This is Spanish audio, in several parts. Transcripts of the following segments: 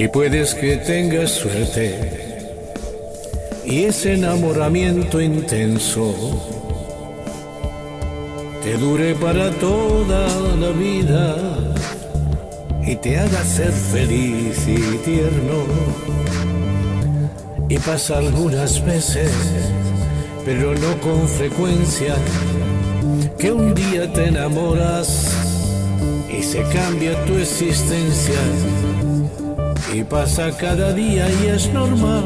Y puedes que tengas suerte y ese enamoramiento intenso te dure para toda la vida y te haga ser feliz y tierno. Y pasa algunas veces, pero no con frecuencia, que un día te enamoras y se cambia tu existencia. Y pasa cada día y es normal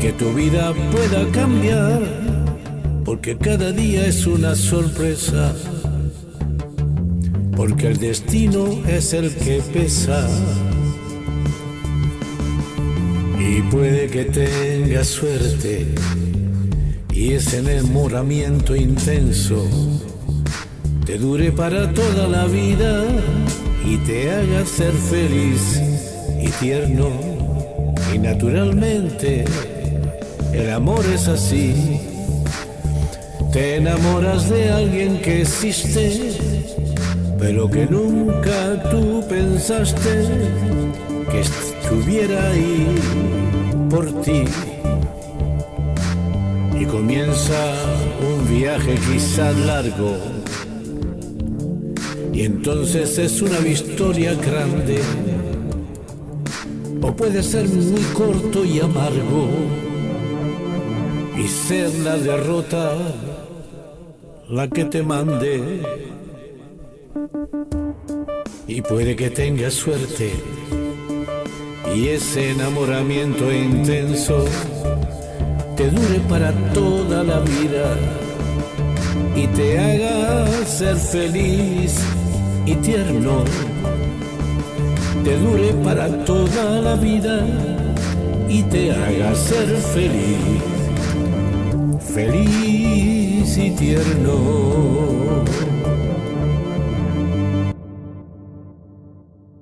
que tu vida pueda cambiar, porque cada día es una sorpresa, porque el destino es el que pesa. Y puede que tengas suerte y ese enamoramiento intenso te dure para toda la vida y te haga ser feliz y tierno y naturalmente el amor es así. Te enamoras de alguien que existe, pero que nunca tú pensaste que estuviera ahí por ti. Y comienza un viaje quizás largo. Y entonces es una historia grande. O puede ser muy corto y amargo y ser la derrota la que te mande. Y puede que tengas suerte y ese enamoramiento intenso te dure para toda la vida y te haga ser feliz y tierno. Te dure para toda la vida y te haga ser feliz feliz y tierno.